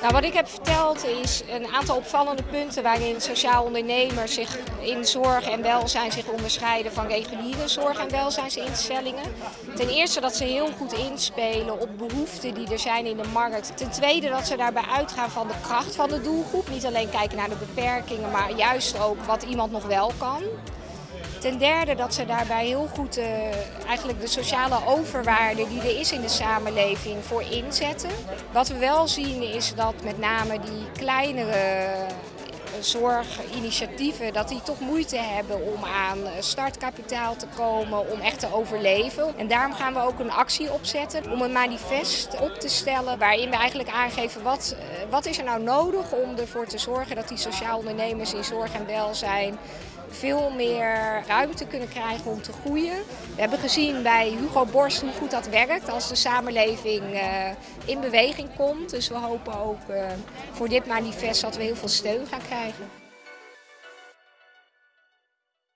Nou, wat ik heb verteld is een aantal opvallende punten waarin sociaal ondernemers zich in zorg en welzijn zich onderscheiden van reguliere zorg- en welzijnsinstellingen. Ten eerste dat ze heel goed inspelen op behoeften die er zijn in de markt. Ten tweede dat ze daarbij uitgaan van de kracht van de doelgroep. Niet alleen kijken naar de beperkingen, maar juist ook wat iemand nog wel kan. Ten derde dat ze daarbij heel goed uh, eigenlijk de sociale overwaarde die er is in de samenleving voor inzetten. Wat we wel zien is dat met name die kleinere eh, zorginitiatieven, dat die toch moeite hebben om aan startkapitaal te komen, om echt te overleven. En daarom gaan we ook een actie opzetten om een manifest op te stellen waarin we eigenlijk aangeven wat, eh, wat is er nou nodig om ervoor te zorgen dat die sociaal ondernemers in zorg en welzijn veel meer ruimte kunnen krijgen om te groeien. We hebben gezien bij Hugo Borst hoe goed dat werkt als de samenleving uh, in beweging komt. Dus we hopen ook uh, voor dit manifest dat we heel veel steun gaan krijgen.